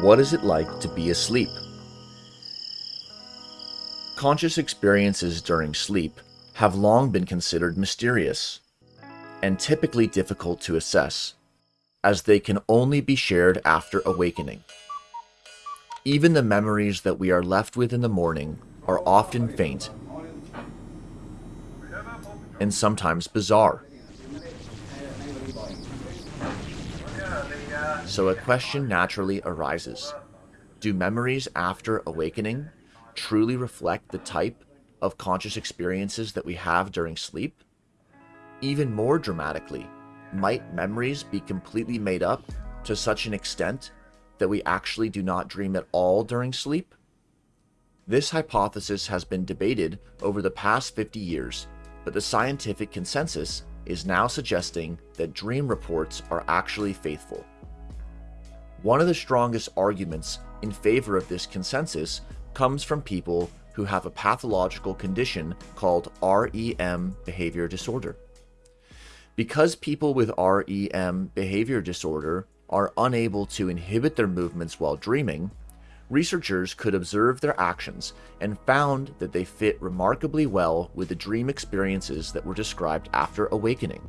What is it like to be asleep? Conscious experiences during sleep have long been considered mysterious and typically difficult to assess, as they can only be shared after awakening. Even the memories that we are left with in the morning are often faint and sometimes bizarre. So a question naturally arises. Do memories after awakening truly reflect the type of conscious experiences that we have during sleep? Even more dramatically, might memories be completely made up to such an extent that we actually do not dream at all during sleep? This hypothesis has been debated over the past 50 years, but the scientific consensus is now suggesting that dream reports are actually faithful. One of the strongest arguments in favor of this consensus comes from people who have a pathological condition called REM behavior disorder. Because people with REM behavior disorder are unable to inhibit their movements while dreaming, researchers could observe their actions and found that they fit remarkably well with the dream experiences that were described after awakening.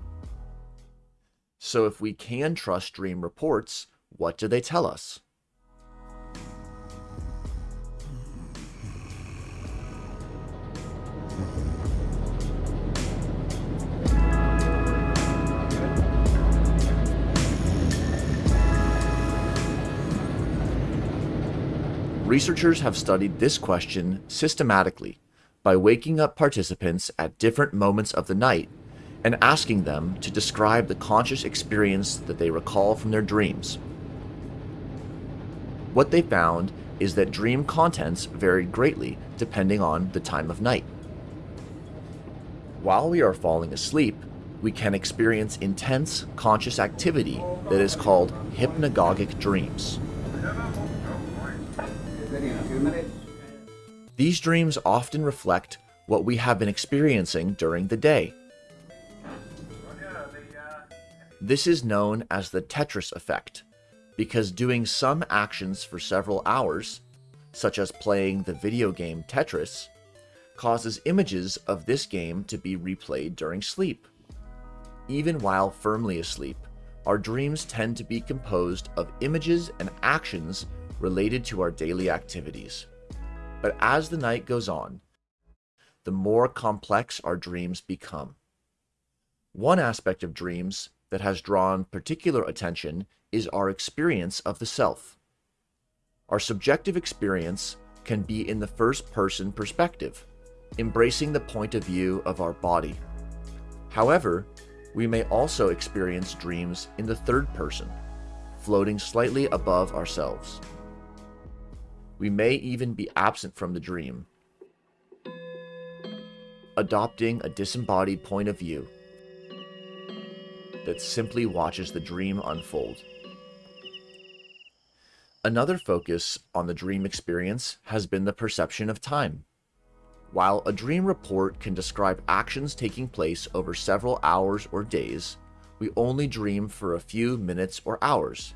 So if we can trust dream reports, what do they tell us? Researchers have studied this question systematically by waking up participants at different moments of the night and asking them to describe the conscious experience that they recall from their dreams. What they found is that dream contents varied greatly depending on the time of night. While we are falling asleep, we can experience intense conscious activity that is called hypnagogic dreams. These dreams often reflect what we have been experiencing during the day. This is known as the Tetris effect, because doing some actions for several hours, such as playing the video game Tetris, causes images of this game to be replayed during sleep. Even while firmly asleep, our dreams tend to be composed of images and actions related to our daily activities. But as the night goes on, the more complex our dreams become. One aspect of dreams that has drawn particular attention is our experience of the self. Our subjective experience can be in the first person perspective, embracing the point of view of our body. However, we may also experience dreams in the third person, floating slightly above ourselves. We may even be absent from the dream, adopting a disembodied point of view that simply watches the dream unfold. Another focus on the dream experience has been the perception of time. While a dream report can describe actions taking place over several hours or days, we only dream for a few minutes or hours.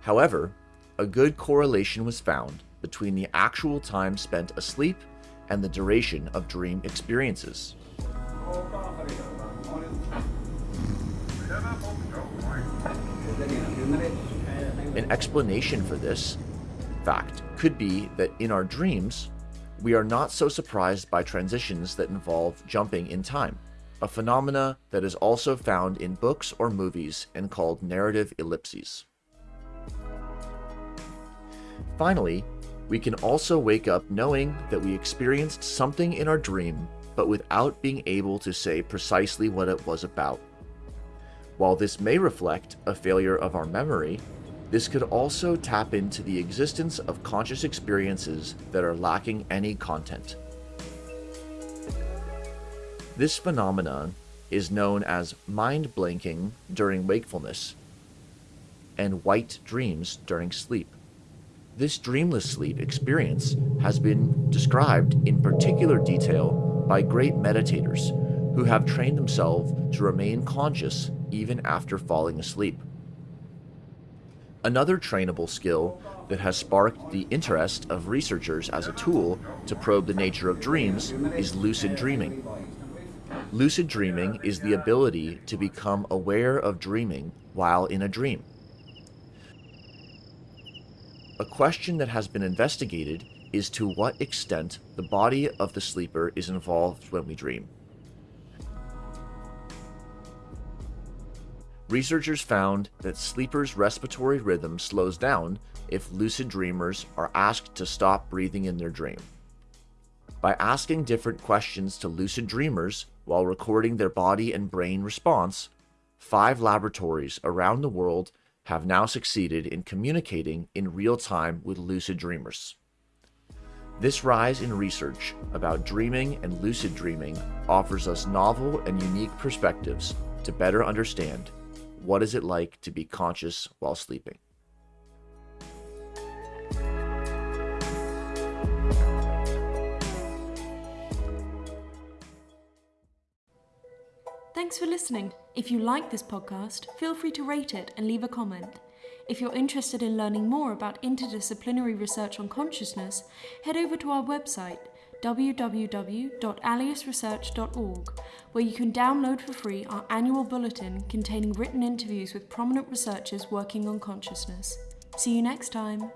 However, a good correlation was found between the actual time spent asleep and the duration of dream experiences. An explanation for this fact could be that in our dreams, we are not so surprised by transitions that involve jumping in time, a phenomena that is also found in books or movies and called narrative ellipses. Finally, we can also wake up knowing that we experienced something in our dream, but without being able to say precisely what it was about. While this may reflect a failure of our memory, this could also tap into the existence of conscious experiences that are lacking any content. This phenomenon is known as mind blanking during wakefulness and white dreams during sleep. This dreamless sleep experience has been described in particular detail by great meditators who have trained themselves to remain conscious even after falling asleep. Another trainable skill that has sparked the interest of researchers as a tool to probe the nature of dreams is lucid dreaming. Lucid dreaming is the ability to become aware of dreaming while in a dream. A question that has been investigated is to what extent the body of the sleeper is involved when we dream. Researchers found that sleepers' respiratory rhythm slows down if lucid dreamers are asked to stop breathing in their dream. By asking different questions to lucid dreamers while recording their body and brain response, five laboratories around the world have now succeeded in communicating in real time with lucid dreamers. This rise in research about dreaming and lucid dreaming offers us novel and unique perspectives to better understand what is it like to be conscious while sleeping? Thanks for listening. If you like this podcast, feel free to rate it and leave a comment. If you're interested in learning more about interdisciplinary research on consciousness, head over to our website www.alius-research.org, where you can download for free our annual bulletin containing written interviews with prominent researchers working on consciousness. See you next time.